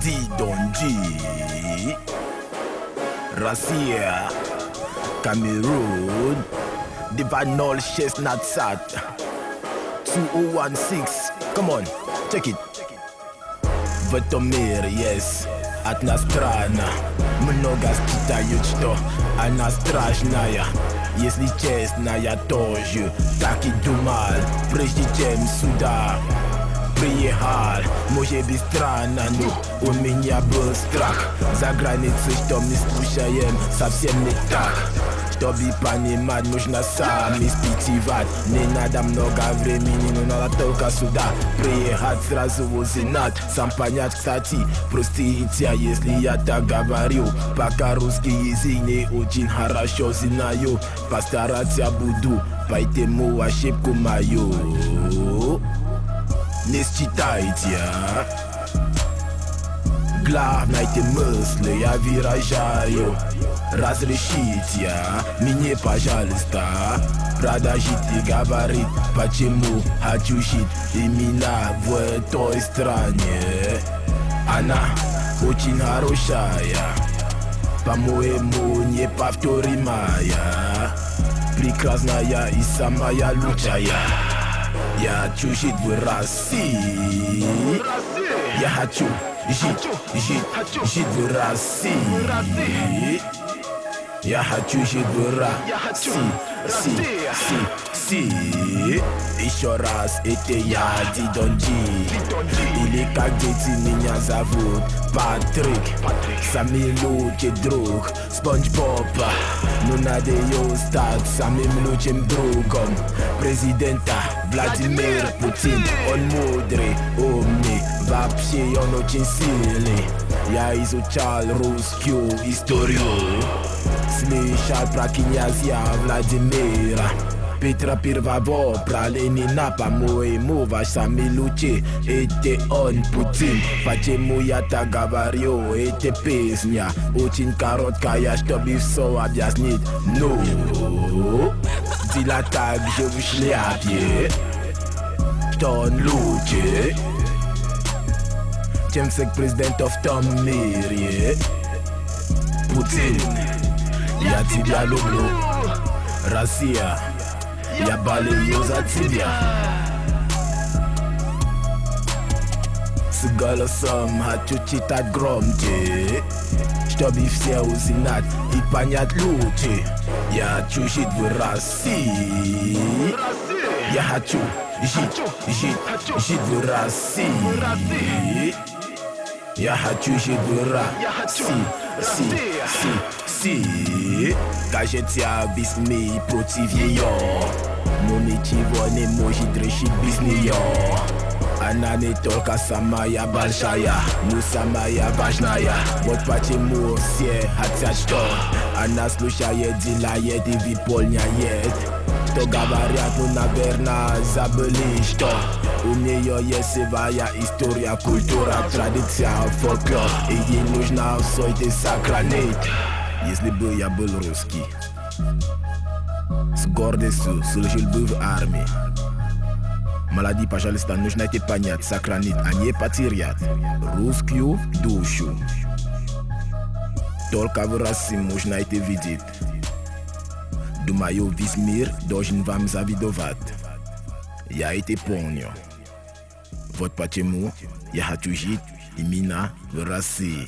Didonji Russia Cameroon Divanol Chestnut Sat 2016 Come on, check it Vătomir, yes At na strana Mnoga stitaють, що Она страшная Если честно, я тоже Так и думал Прежде чем сюда приехал Может быть странно, но у меня был страх. За границей, что мы слушаем, совсем не так. Чтобы понимать, нужно сам испытывать Не надо много времени, но надо только сюда Приехать сразу узнать Сам понять, кстати, простите, если я так говорю. Пока русский язык не очень хорошо знаю Постараться буду, поэтому ошибку мою Не считайте, а? Главное эти мысли я выражаю Разрешите мне, пожалуйста Продолжить и говорить, почему хочу жить именно в той стране Она очень хорошая По-моему, неповторимая Прекрасная и самая лучшая Я хочу жить в России Я хочу жить, жить, жить в России Я хочу жить в России, си, си, си Еще раз, это я, Дидонджи Или как дети меня зовут, Патрик Самый лучший друг, Спанч Боб Но надо ее стать самым лучшим другом Президента Владимир Путин Он мудрый, умный, вообще он очень сильный Я изучал русскую историю Слышал про князя Владимира Петра Первого, про Ленина, по-моему, ваш самый лучший Это он, Путин Почему я так говорю? Это песня очень короткая, чтобы все объяснить Ну, Dila także w ślapie Ton ludzie. Ciemcek prezydenta w tom mirie Putin Ja ciebie lubię. Rosja Ja baleję za ciebie болею за тебя С голосом хочу читать громче Чтобы все узнать и понять лучше Я хочу жить в России Я хочу жить, жить, жить в России Я хочу жить в России, си, си, си Кажется, без меня против ее Но ничего не может решить без нее Она не только самая большая, но самая важная. Вот почему все хотят, что Она слушает, делает и выполняет. Что говорят, ну, наверное, забыли, что у нее есть своя история, культура, традиция, фольклор. И ей нужно все это сохранить. Если бы я был русский С гордостью служил бы в армии Maladie pajalista nujna te pagnat, sacranit, anie patiriat. Roofkio, douchu. Tolkavrasim mujna te vidit. Dumayo vismir, dojin vam zavidovat. Ya ete ponyo. Votre pachemu, ya hatujit, imina, verasi.